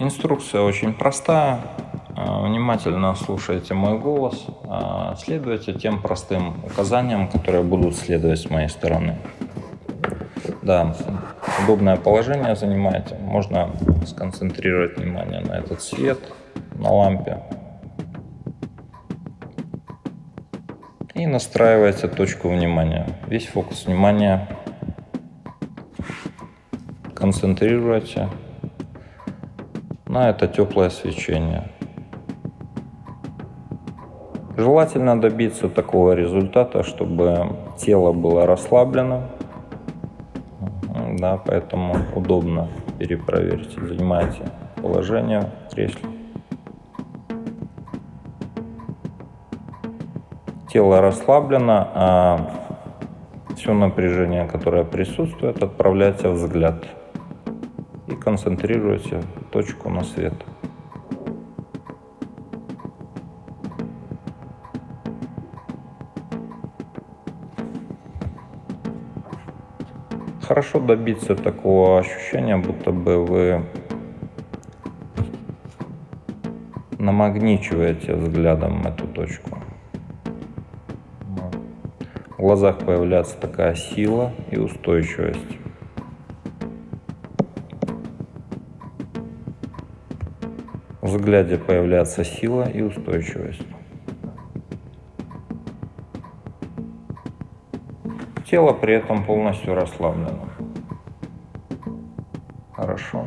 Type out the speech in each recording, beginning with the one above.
Инструкция очень простая. А, внимательно слушайте мой голос, а, следуйте тем простым указаниям, которые будут следовать с моей стороны. Да, удобное положение занимаете. Можно сконцентрировать внимание на этот свет, на лампе. И настраивайте точку внимания. Весь фокус внимания концентрируйте на это теплое свечение. Желательно добиться такого результата, чтобы тело было расслаблено. Да, поэтому удобно перепроверьте. Занимайте положение в кресле. Тело расслаблено, а все напряжение, которое присутствует, отправляйте взгляд и концентрируйте точку на свет. Хорошо добиться такого ощущения, будто бы вы намагничиваете взглядом эту точку. В глазах появляется такая сила и устойчивость. Взгляде появляется сила и устойчивость. Тело при этом полностью расслаблено. Хорошо.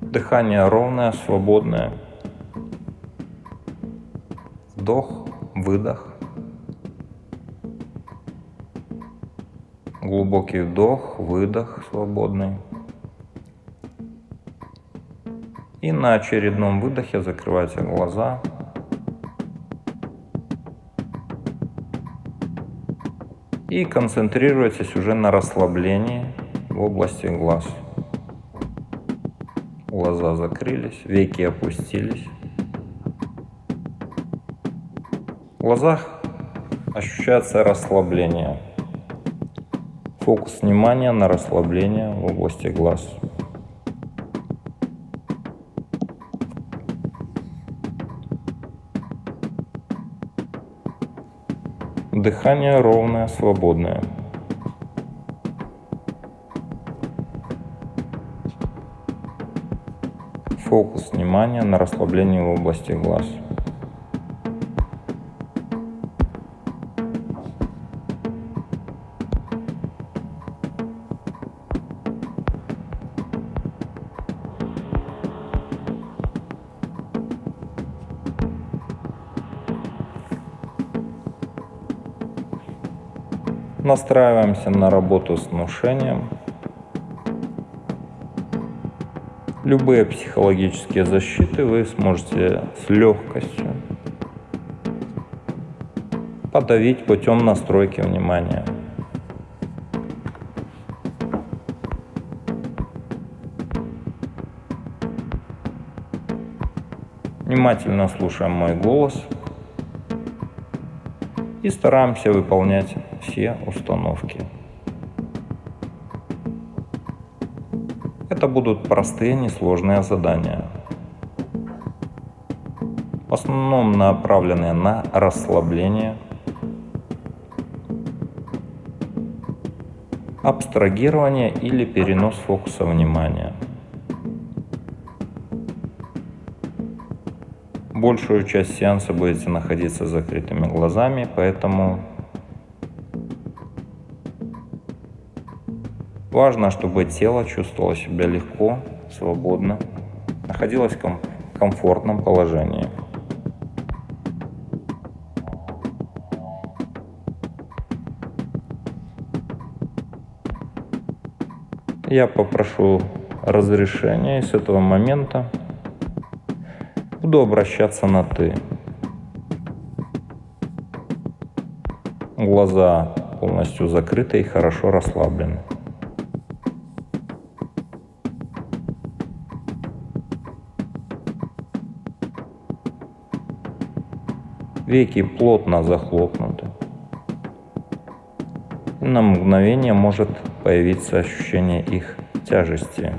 Дыхание ровное, свободное. Вдох, выдох. Глубокий вдох, выдох свободный. И на очередном выдохе закрывайте глаза. И концентрируйтесь уже на расслаблении в области глаз. Глаза закрылись, веки опустились. В глазах ощущается расслабление. Фокус внимания на расслабление в области глаз. Дыхание ровное, свободное. Фокус внимания на расслаблении в области глаз. Настраиваемся на работу с внушением. Любые психологические защиты вы сможете с легкостью подавить путем настройки внимания. Внимательно слушаем мой голос и стараемся выполнять все установки. Это будут простые, несложные задания. В основном направленные на расслабление, абстрагирование или перенос фокуса внимания. Большую часть сеанса будете находиться с закрытыми глазами, поэтому Важно, чтобы тело чувствовало себя легко, свободно, находилось в ком комфортном положении. Я попрошу разрешения с этого момента буду обращаться на «ты». Глаза полностью закрыты и хорошо расслаблены. Веки плотно захлопнуты. И на мгновение может появиться ощущение их тяжести.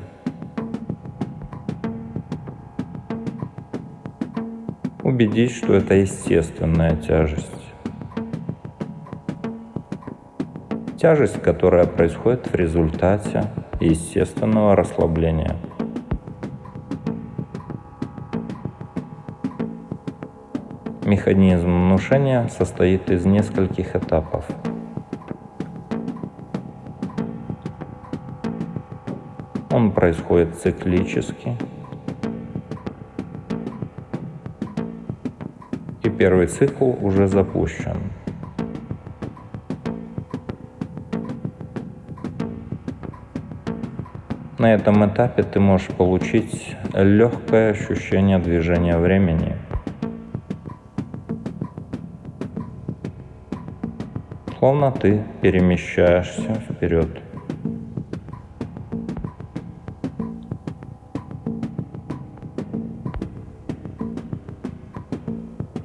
Убедись, что это естественная тяжесть. Тяжесть, которая происходит в результате естественного расслабления. Механизм внушения состоит из нескольких этапов. Он происходит циклически. И первый цикл уже запущен. На этом этапе ты можешь получить легкое ощущение движения времени – словно ты перемещаешься вперед.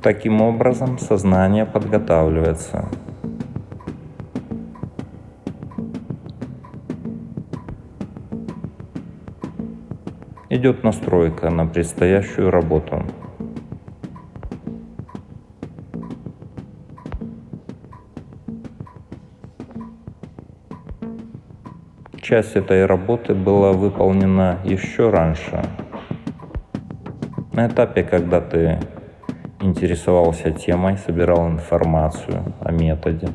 Таким образом, сознание подготавливается. Идет настройка на предстоящую работу. Часть этой работы была выполнена еще раньше, на этапе, когда ты интересовался темой, собирал информацию о методе,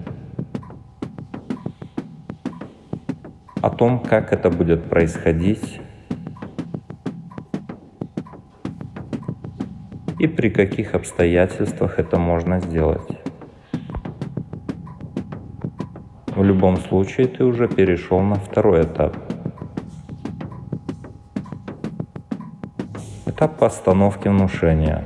о том, как это будет происходить. И при каких обстоятельствах это можно сделать. Любом случае ты уже перешел на второй этап. Этап постановки внушения.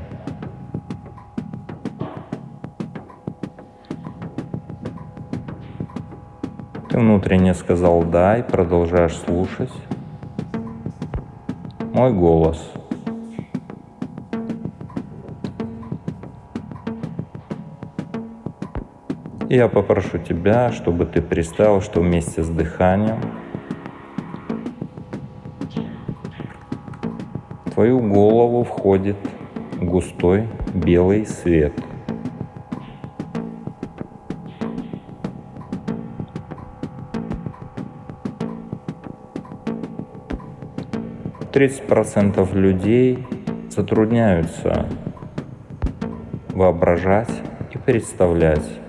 Ты внутренне сказал «да» и продолжаешь слушать мой голос – Я попрошу тебя, чтобы ты представил, что вместе с дыханием в твою голову входит густой белый свет. Тридцать процентов людей затрудняются воображать и представлять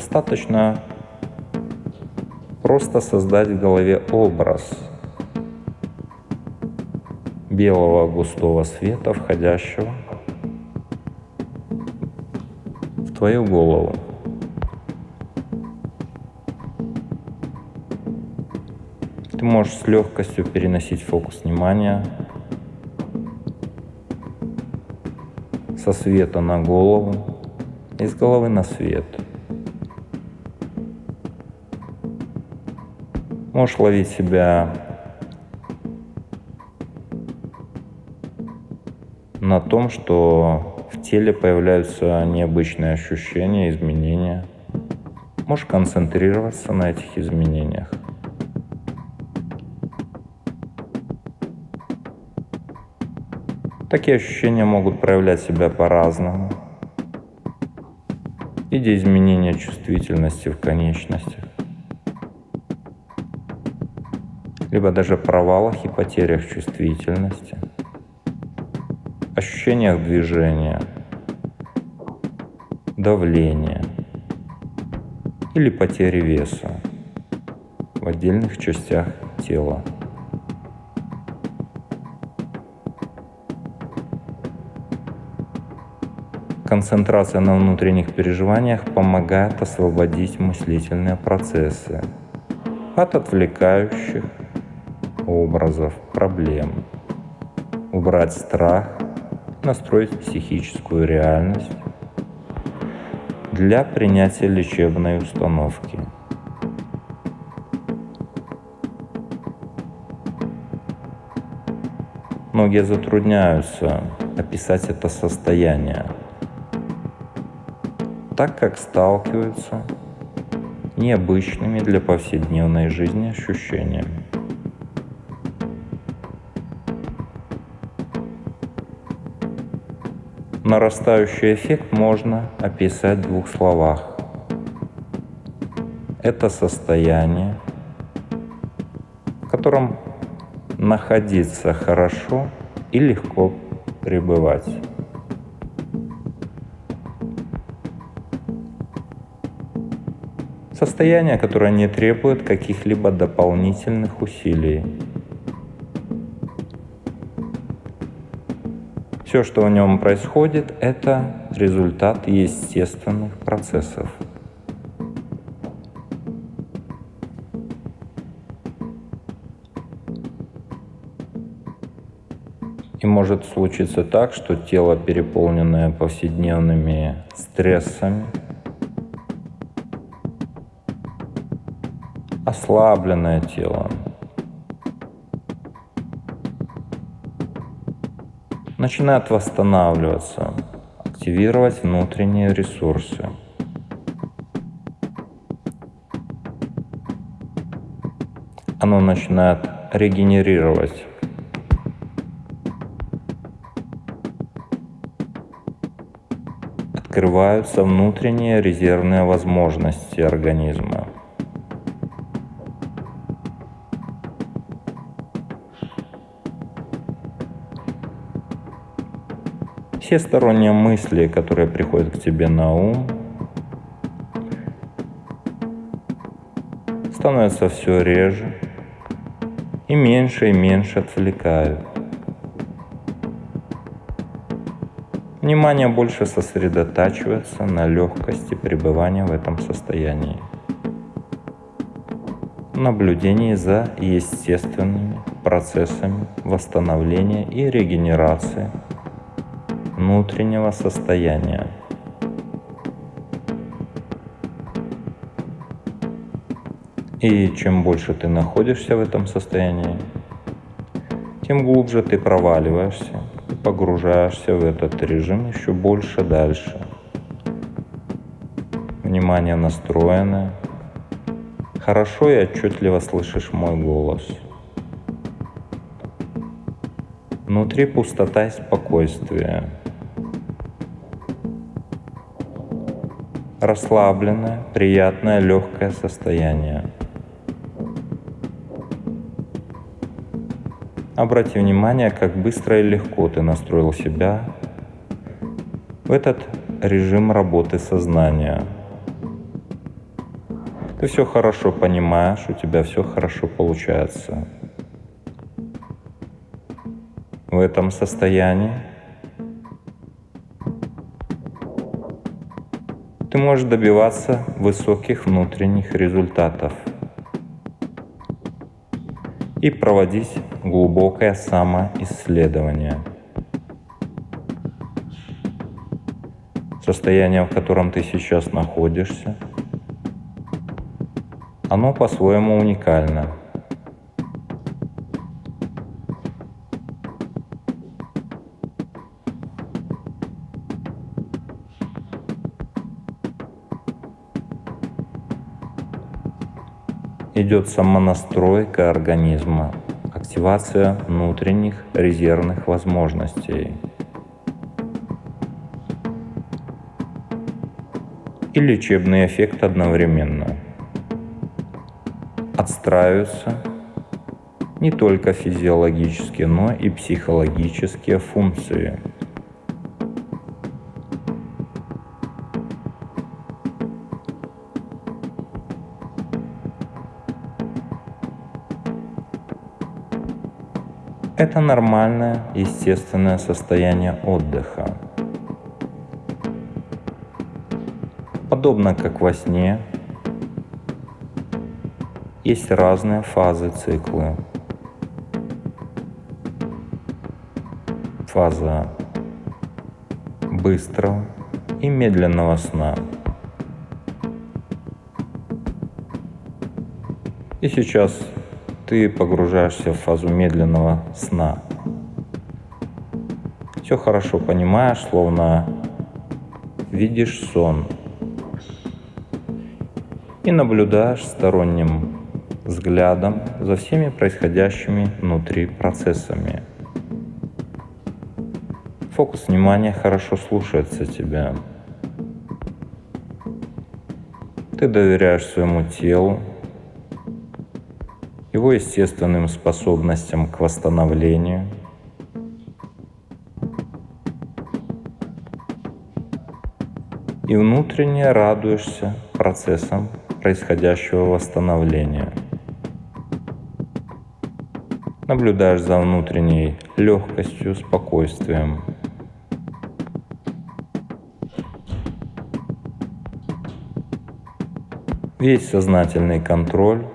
Достаточно просто создать в голове образ белого густого света, входящего в твою голову. Ты можешь с легкостью переносить фокус внимания со света на голову, из головы на свет – Можешь ловить себя на том, что в теле появляются необычные ощущения, изменения. Можешь концентрироваться на этих изменениях. Такие ощущения могут проявлять себя по-разному. В виде изменения чувствительности в конечностях, либо даже провалах и потерях чувствительности, ощущениях движения, давления или потери веса в отдельных частях тела. Концентрация на внутренних переживаниях помогает освободить мыслительные процессы от отвлекающих образов, проблем, убрать страх, настроить психическую реальность для принятия лечебной установки. Многие затрудняются описать это состояние, так как сталкиваются необычными для повседневной жизни ощущениями. Нарастающий эффект можно описать в двух словах. Это состояние, в котором находиться хорошо и легко пребывать. Состояние, которое не требует каких-либо дополнительных усилий. Все, что в нем происходит, это результат естественных процессов – И может случиться так, что тело, переполненное повседневными стрессами, ослабленное тело, начинает восстанавливаться, активировать внутренние ресурсы. Оно начинает регенерировать открываются внутренние резервные возможности организма. Все сторонние мысли, которые приходят к тебе на ум, становятся все реже и меньше и меньше отвлекают. Внимание больше сосредотачивается на легкости пребывания в этом состоянии. Наблюдение за естественными процессами восстановления и регенерации внутреннего состояния. И чем больше ты находишься в этом состоянии, тем глубже ты проваливаешься погружаешься в этот режим еще больше дальше. Внимание настроено. Хорошо и отчетливо слышишь мой голос. Внутри пустота и спокойствие. Расслабленное, приятное, легкое состояние. Обрати внимание, как быстро и легко ты настроил себя в этот режим работы сознания. Ты все хорошо понимаешь, у тебя все хорошо получается. В этом состоянии ты можешь добиваться высоких внутренних результатов – и проводить глубокое самоисследование. Состояние, в котором ты сейчас находишься, оно по-своему уникально. Идет самонастройка организма, активация внутренних резервных возможностей. И лечебный эффект одновременно. Отстраиваются не только физиологические, но и психологические функции – Это нормальное, естественное состояние отдыха. Подобно как во сне, есть разные фазы цикла. Фаза быстрого и медленного сна. И сейчас ты погружаешься в фазу медленного сна. все хорошо понимаешь, словно видишь сон. И наблюдаешь сторонним взглядом за всеми происходящими внутри процессами. Фокус внимания хорошо слушается тебя. Ты доверяешь своему телу, его естественным способностям к восстановлению. И внутренне радуешься процессам происходящего восстановления. Наблюдаешь за внутренней легкостью, спокойствием. Весь сознательный контроль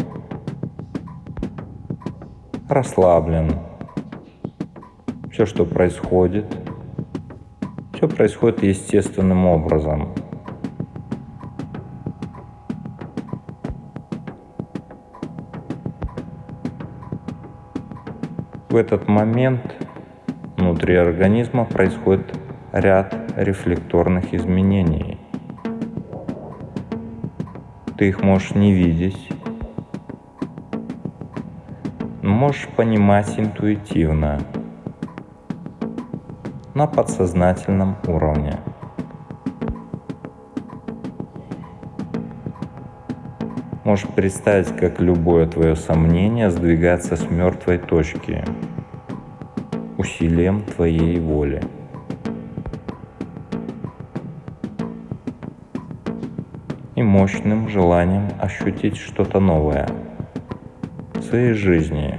расслаблен. Все, что происходит, все происходит естественным образом. В этот момент внутри организма происходит ряд рефлекторных изменений. Ты их можешь не видеть, можешь понимать интуитивно, на подсознательном уровне. Можешь представить, как любое твое сомнение сдвигается с мертвой точки усилием твоей воли. И мощным желанием ощутить что-то новое своей жизни,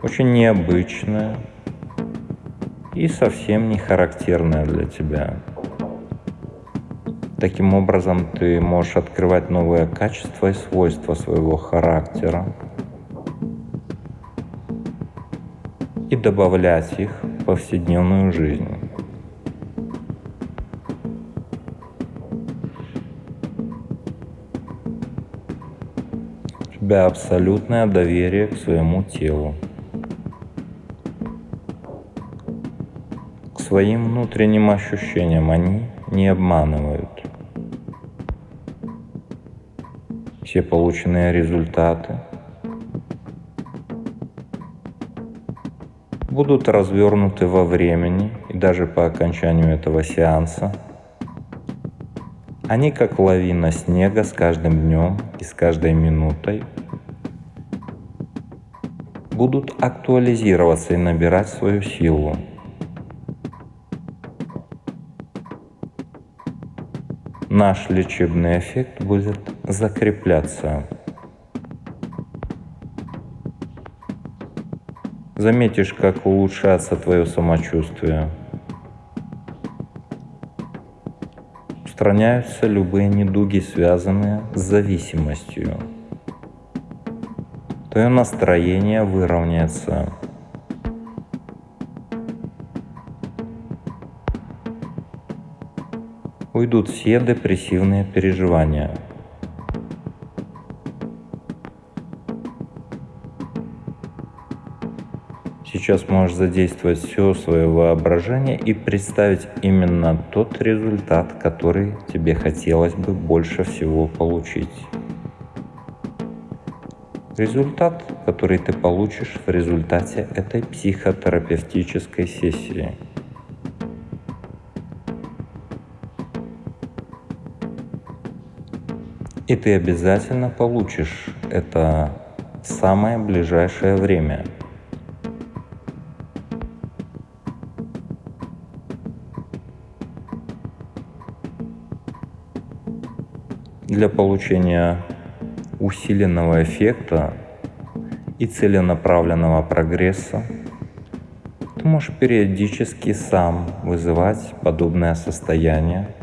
очень необычное и совсем не характерное для тебя. Таким образом, ты можешь открывать новые качества и свойства своего характера и добавлять их в повседневную жизнь. Тебя абсолютное доверие к своему телу. своим внутренним ощущениям они не обманывают. Все полученные результаты будут развернуты во времени и даже по окончанию этого сеанса. Они как лавина снега с каждым днем и с каждой минутой будут актуализироваться и набирать свою силу. наш лечебный эффект будет закрепляться. Заметишь, как улучшается твое самочувствие. Устраняются любые недуги, связанные с зависимостью. Твое настроение выровняется. уйдут все депрессивные переживания. Сейчас можешь задействовать все свое воображение и представить именно тот результат, который тебе хотелось бы больше всего получить. Результат, который ты получишь в результате этой психотерапевтической сессии – И ты обязательно получишь это в самое ближайшее время. Для получения усиленного эффекта и целенаправленного прогресса ты можешь периодически сам вызывать подобное состояние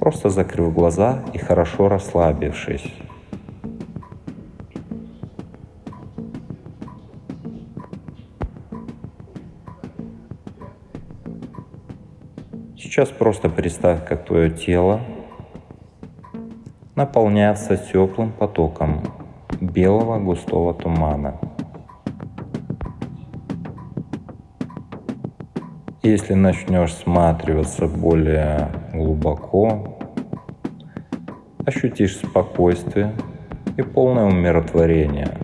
просто закрыв глаза и хорошо расслабившись. Сейчас просто представь, как твое тело наполняется теплым потоком белого густого тумана. Если начнешь всматриваться более глубоко, ощутишь спокойствие и полное умиротворение.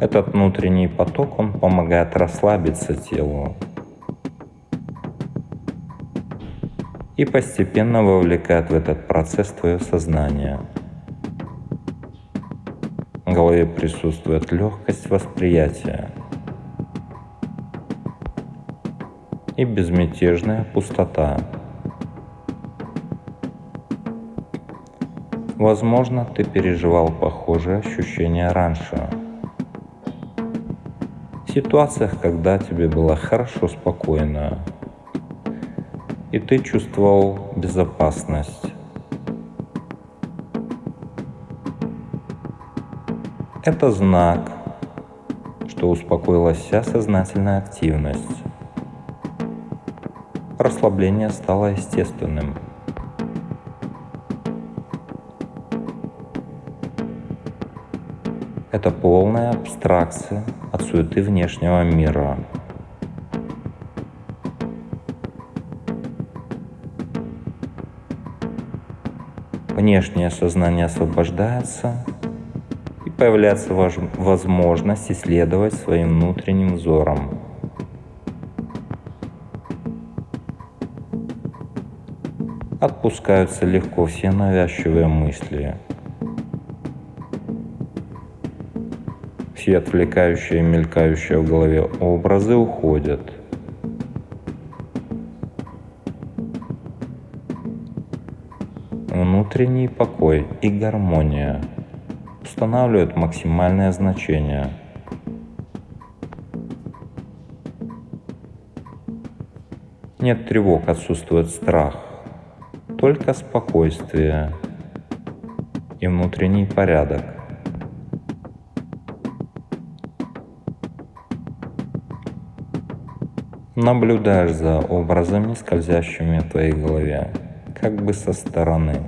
Этот внутренний поток, он помогает расслабиться телу и постепенно вовлекает в этот процесс твое сознание. В голове присутствует легкость восприятия – и безмятежная пустота. Возможно, ты переживал похожие ощущения раньше. В ситуациях, когда тебе было хорошо, спокойно, и ты чувствовал безопасность. Это знак, что успокоилась вся сознательная активность расслабление стало естественным. Это полная абстракция от суеты внешнего мира. Внешнее сознание освобождается, и появляется возможность исследовать своим внутренним взором – отпускаются легко все навязчивые мысли. Все отвлекающие и мелькающие в голове образы уходят. Внутренний покой и гармония устанавливают максимальное значение. Нет тревог, отсутствует страх только спокойствие и внутренний порядок. Наблюдаешь за образами, скользящими в твоей голове, как бы со стороны.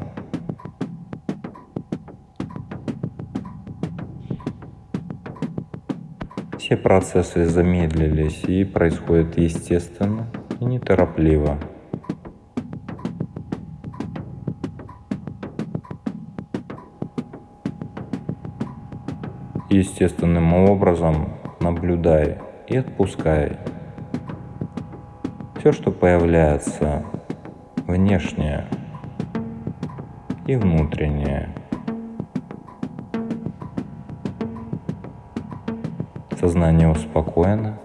Все процессы замедлились и происходят естественно и неторопливо. естественным образом наблюдай и отпускай. Все, что появляется внешнее и внутреннее. Сознание успокоено.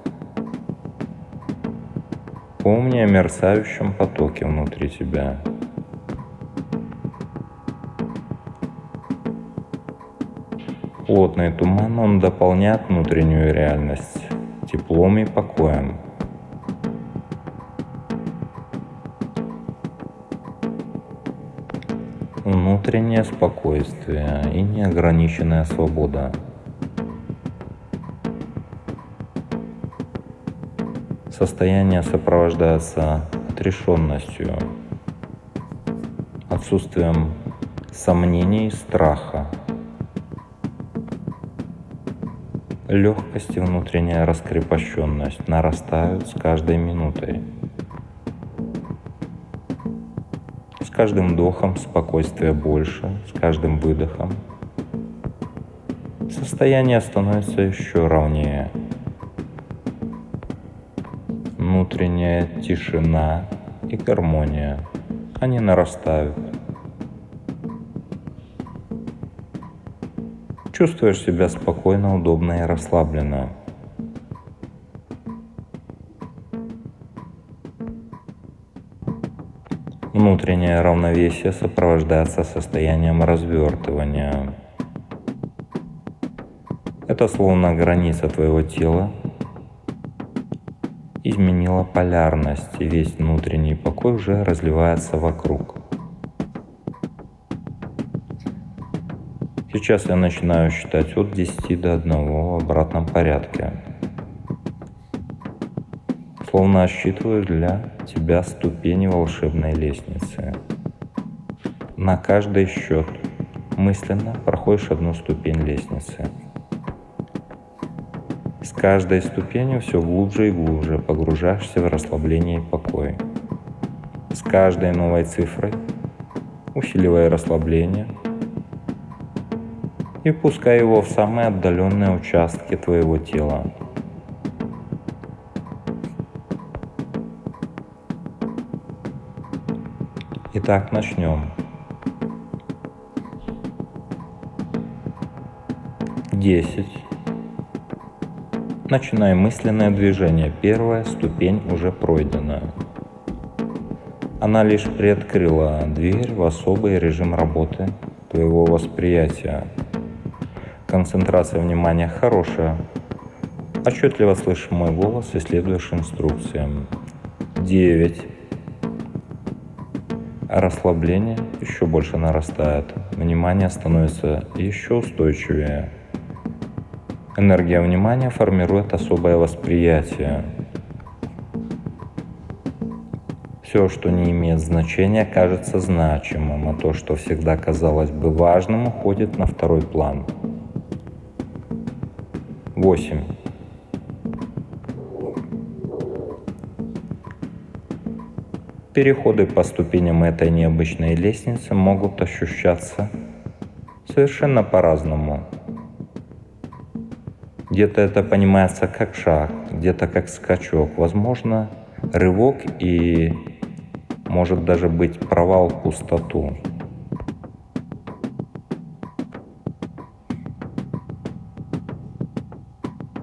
Помни о мерцающем потоке внутри тебя – Плотный туман он дополняет внутреннюю реальность теплом и покоем. Внутреннее спокойствие и неограниченная свобода. Состояние сопровождается отрешенностью, отсутствием сомнений страха, Легкость и внутренняя раскрепощенность нарастают с каждой минутой. Каждым вдохом спокойствия больше, с каждым выдохом состояние становится еще ровнее. Внутренняя тишина и гармония, они нарастают. Чувствуешь себя спокойно, удобно и расслабленно. Внутреннее равновесие сопровождается состоянием развертывания. Это словно граница твоего тела изменила полярность, и весь внутренний покой уже разливается вокруг. Сейчас я начинаю считать от 10 до 1 в обратном порядке. Словно отсчитываю для тебя ступени волшебной лестницы. На каждый счет мысленно проходишь одну ступень лестницы. С каждой ступенью все глубже и глубже погружаешься в расслабление и покой. С каждой новой цифрой усиливая расслабление и пускай его в самые отдаленные участки твоего тела. Итак, начнем. Десять. Начинаем мысленное движение. Первая ступень уже пройдена. Она лишь приоткрыла дверь в особый режим работы твоего восприятия. Концентрация внимания хорошая. Отчетливо слышишь мой голос и следуешь инструкциям. 9. Расслабление еще больше нарастает. Внимание становится еще устойчивее. Энергия внимания формирует особое восприятие. Все, что не имеет значения, кажется значимым, а то, что всегда казалось бы важным, уходит на второй план. 8. Переходы по ступеням этой необычной лестницы могут ощущаться совершенно по-разному. Где-то это понимается как шаг, где-то как скачок, возможно, рывок и может даже быть провал в пустоту.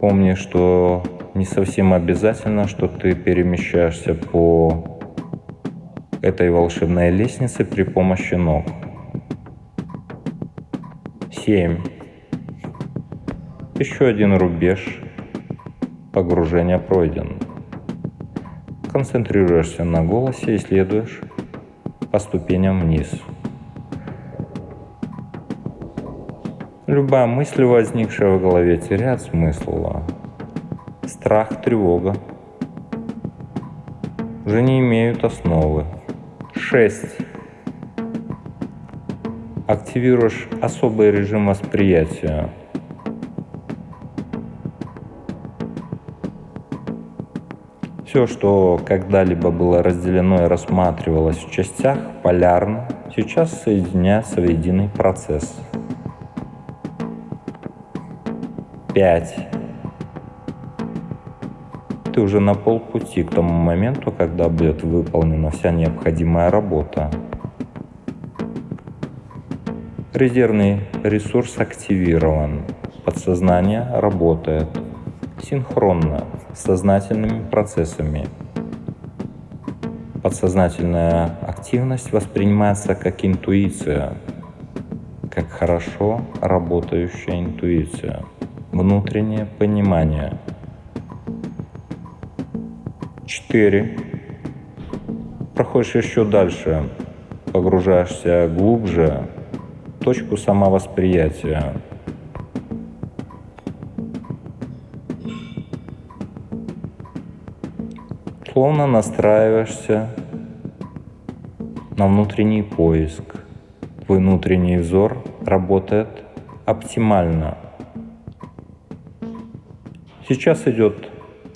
Помни, что не совсем обязательно, что ты перемещаешься по этой волшебной лестнице при помощи ног. 7. Еще один рубеж погружения пройден. Концентрируешься на голосе и следуешь по ступеням вниз. Любая мысль, возникшая в голове, теряет смысл. Страх, тревога уже не имеют основы. 6. Активируешь особый режим восприятия – Все, что когда-либо было разделено и рассматривалось в частях, полярно, сейчас соединяется в единый процесс. 5. Ты уже на полпути к тому моменту, когда будет выполнена вся необходимая работа. Резервный ресурс активирован. Подсознание работает синхронно с сознательными процессами. Подсознательная активность воспринимается как интуиция, как хорошо работающая интуиция, внутреннее понимание. 4. Проходишь еще дальше, погружаешься глубже точку самовосприятия, словно настраиваешься на внутренний поиск. Твой внутренний взор работает оптимально. Сейчас идет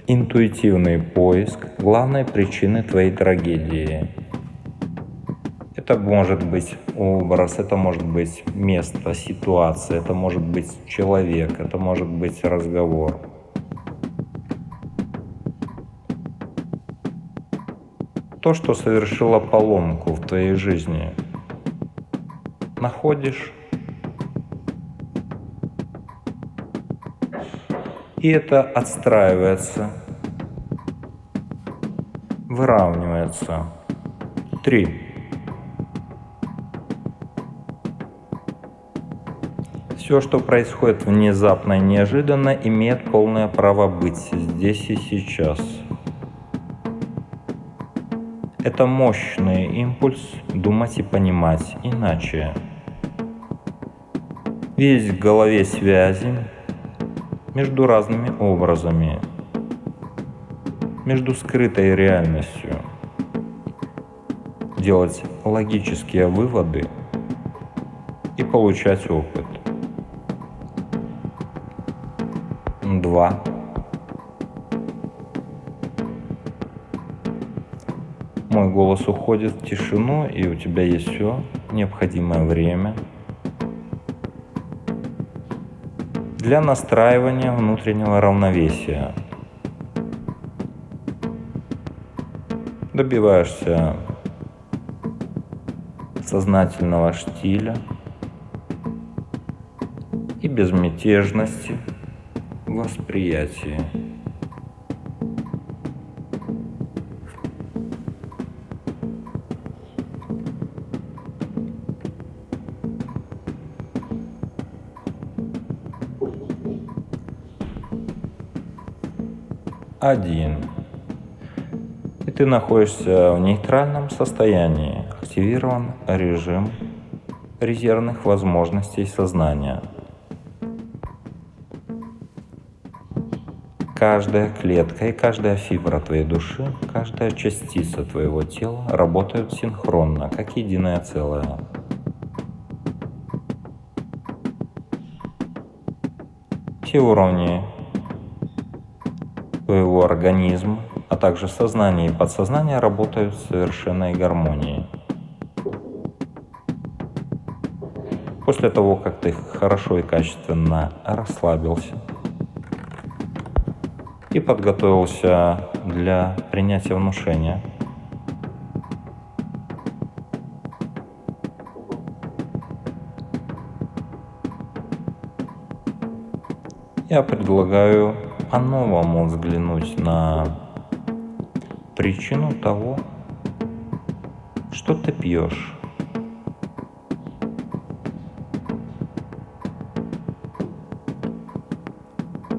интуитивный поиск главной причины твоей трагедии. Это может быть образ, это может быть место, ситуация, это может быть человек, это может быть разговор. то, что совершило поломку в твоей жизни, находишь и это отстраивается, выравнивается. Три. Все, что происходит внезапно и неожиданно, имеет полное право быть здесь и сейчас – это мощный импульс думать и понимать иначе. Есть в голове связи между разными образами, между скрытой реальностью. Делать логические выводы и получать опыт. Два. Мой голос уходит в тишину, и у тебя есть все необходимое время – для настраивания внутреннего равновесия. Добиваешься сознательного штиля и безмятежности восприятия. Один. И ты находишься в нейтральном состоянии. Активирован режим резервных возможностей сознания. Каждая клетка и каждая фибра твоей души, каждая частица твоего тела работают синхронно, как единое целое. Все уровни твоего организма, а также сознание и подсознание работают в совершенной гармонии. После того, как ты хорошо и качественно расслабился и подготовился для принятия внушения, я предлагаю по-новому взглянуть на причину того, что ты пьешь.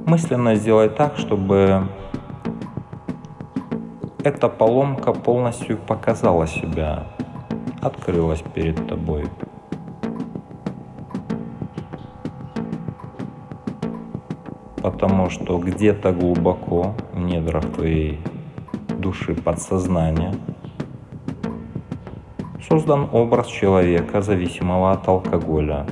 Мысленно сделай так, чтобы эта поломка полностью показала себя, открылась перед тобой. Потому что где-то глубоко в недрах твоей души подсознания создан образ человека, зависимого от алкоголя.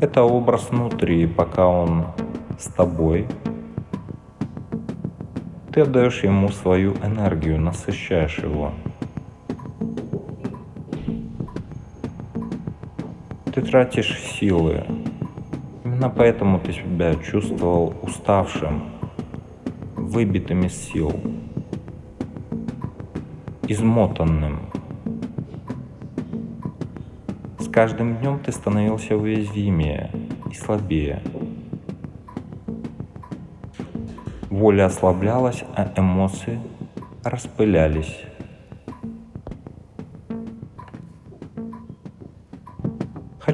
Это образ внутри, пока он с тобой, ты отдаешь ему свою энергию, насыщаешь его – ты тратишь силы. Именно поэтому ты себя чувствовал уставшим, выбитым из сил, измотанным. С каждым днем ты становился уязвимее и слабее. Воля ослаблялась, а эмоции распылялись.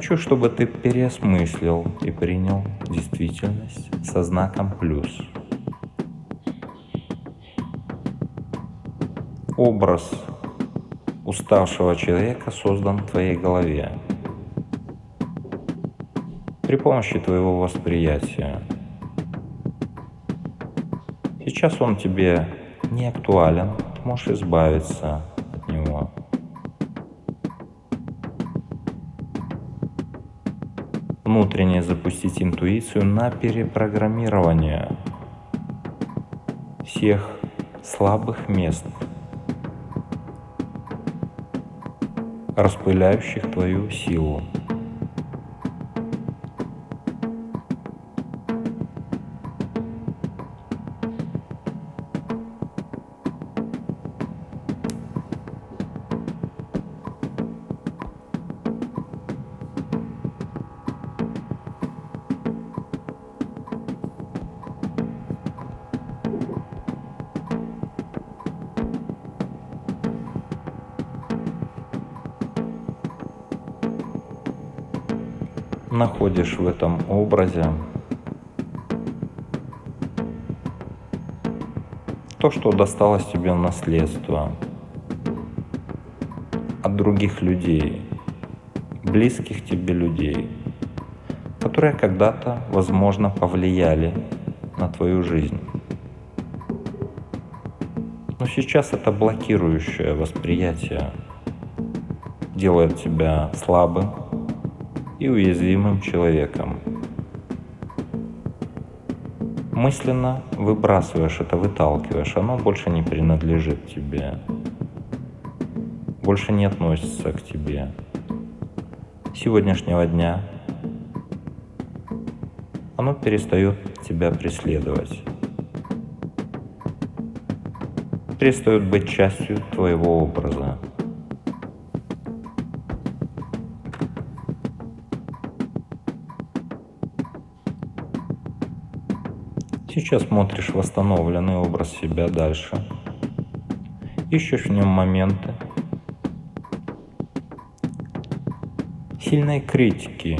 Хочу, чтобы ты переосмыслил и принял действительность со знаком плюс. Образ уставшего человека создан в твоей голове при помощи твоего восприятия. Сейчас он тебе не актуален, ты можешь избавиться запустить интуицию на перепрограммирование всех слабых мест, распыляющих твою силу. Находишь в этом образе то, что досталось тебе в наследство от других людей, близких тебе людей, которые когда-то, возможно, повлияли на твою жизнь. Но сейчас это блокирующее восприятие делает тебя слабым, и уязвимым человеком. мысленно выбрасываешь это, выталкиваешь, оно больше не принадлежит тебе, больше не относится к тебе. Сегодняшнего дня оно перестает тебя преследовать, перестает быть частью твоего образа. Сейчас смотришь восстановленный образ себя дальше. Ищешь в нем моменты сильной критики,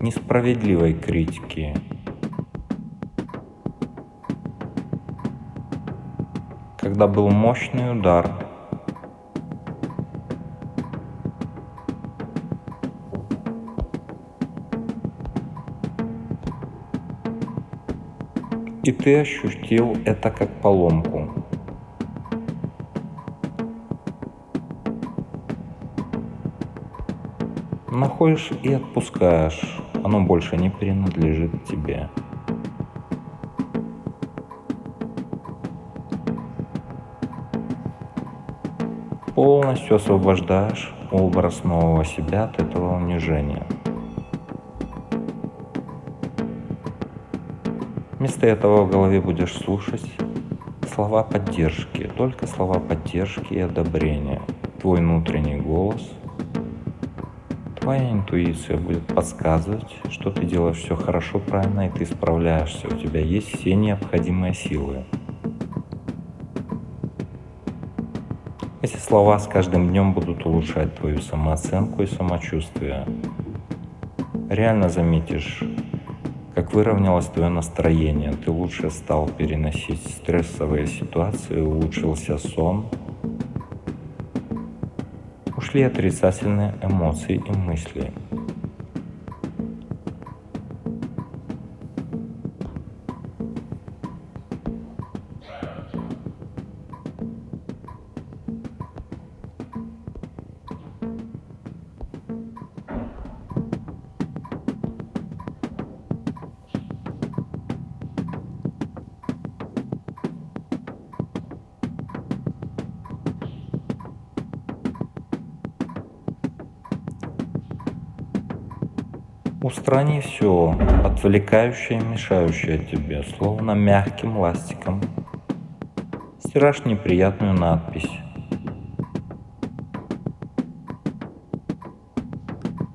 несправедливой критики. Когда был мощный удар – и ты ощутил это как поломку. Находишь и отпускаешь, оно больше не принадлежит тебе. Полностью освобождаешь образ нового себя от этого унижения. Вместо этого в голове будешь слушать слова поддержки, только слова поддержки и одобрения. Твой внутренний голос, твоя интуиция будет подсказывать, что ты делаешь все хорошо, правильно, и ты справляешься. У тебя есть все необходимые силы. Эти слова с каждым днем будут улучшать твою самооценку и самочувствие. Реально заметишь как выровнялось твое настроение, ты лучше стал переносить стрессовые ситуации, улучшился сон, ушли отрицательные эмоции и мысли – Устрани все, отвлекающее мешающее тебе, словно мягким ластиком. Стираешь неприятную надпись.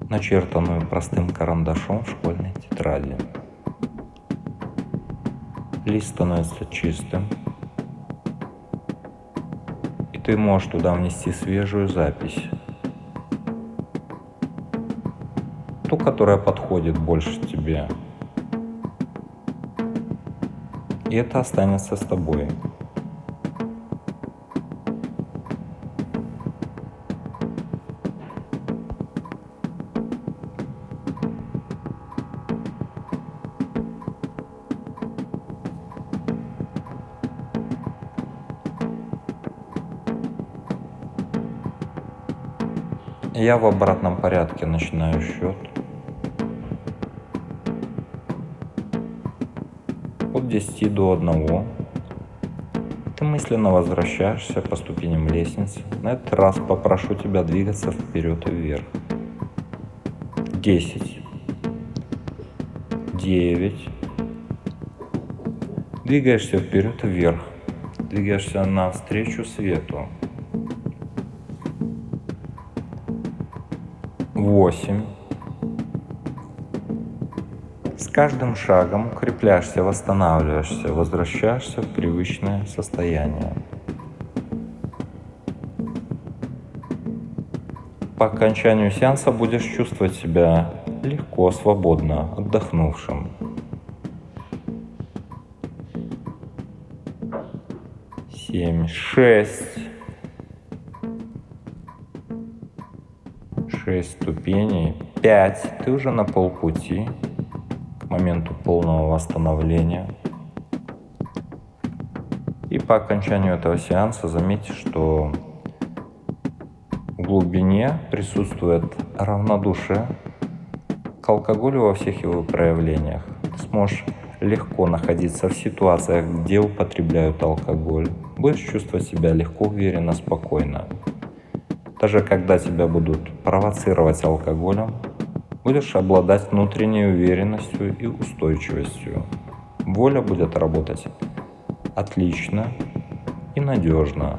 начертанную простым карандашом в школьной тетради. Лист становится чистым, и ты можешь туда внести свежую запись. Ту, которая подходит больше тебе. И это останется с тобой. Я в обратном порядке начинаю счет. 10 до 1. Ты мысленно возвращаешься по ступеням лестницы. На этот раз попрошу тебя двигаться вперед и вверх. 10. 9. Двигаешься вперед и вверх. Двигаешься навстречу свету. 8 каждым шагом укрепляешься, восстанавливаешься, возвращаешься в привычное состояние. По окончанию сеанса будешь чувствовать себя легко, свободно, отдохнувшим. Семь, шесть. Шесть ступеней. Пять. Ты уже на полпути моменту полного восстановления. И по окончанию этого сеанса заметьте, что в глубине присутствует равнодушие к алкоголю во всех его проявлениях. Ты сможешь легко находиться в ситуациях, где употребляют алкоголь. Будешь чувствовать себя легко, уверенно, спокойно. Даже когда тебя будут провоцировать алкоголем, будешь обладать внутренней уверенностью и устойчивостью. Воля будет работать отлично и надежно.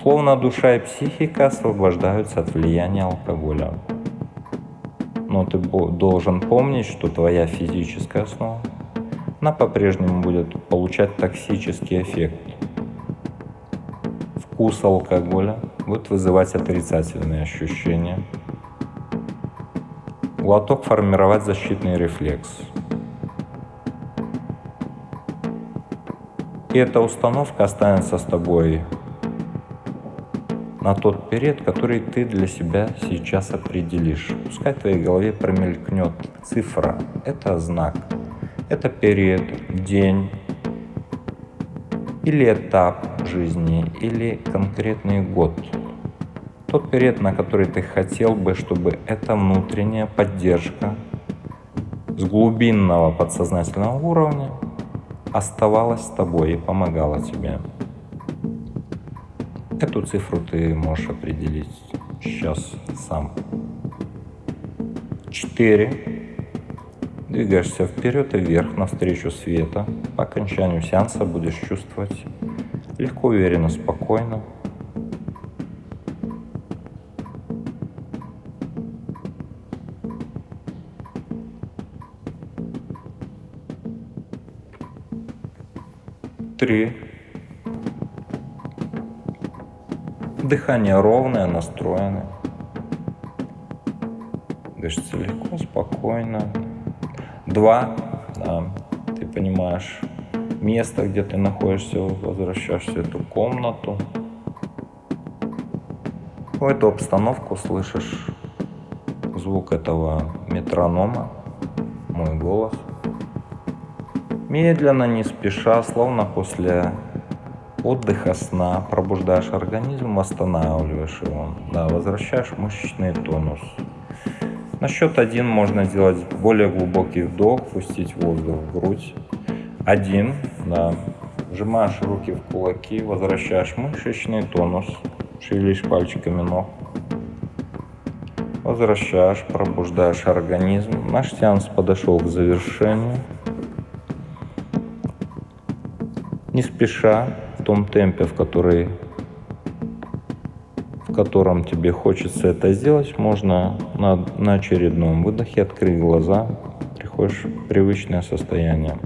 Словно душа и психика освобождаются от влияния алкоголя. Но ты должен помнить, что твоя физическая основа, она по-прежнему будет получать токсический эффект. Вкус алкоголя будет вызывать отрицательные ощущения. Глоток формировать защитный рефлекс – И эта установка останется с тобой на тот период, который ты для себя сейчас определишь. Пускай в твоей голове промелькнет цифра. Это знак. Это период, день или этап жизни, или конкретный год. Тот период, на который ты хотел бы, чтобы эта внутренняя поддержка с глубинного подсознательного уровня оставалась с тобой и помогала тебе. Эту цифру ты можешь определить сейчас сам. 4. Двигаешься вперед и вверх навстречу света. По окончанию сеанса будешь чувствовать легко, уверенно, спокойно. Три. Дыхание ровное, настроенное. Дышится легко, спокойно. Два. Да, ты понимаешь место, где ты находишься, возвращаешься в эту комнату. В эту обстановку слышишь звук этого метронома, мой голос – Медленно, не спеша, словно после отдыха, сна, пробуждаешь организм, восстанавливаешь его. Да, возвращаешь мышечный тонус. На счет один можно сделать более глубокий вдох, пустить воздух в грудь. Один, да. Сжимаешь руки в кулаки, возвращаешь мышечный тонус, шевелишь пальчиками ног. Возвращаешь, пробуждаешь организм. Наш сеанс подошел к завершению. Не спеша, в том темпе, в, который, в котором тебе хочется это сделать, можно на, на очередном выдохе открыть глаза, приходишь в привычное состояние.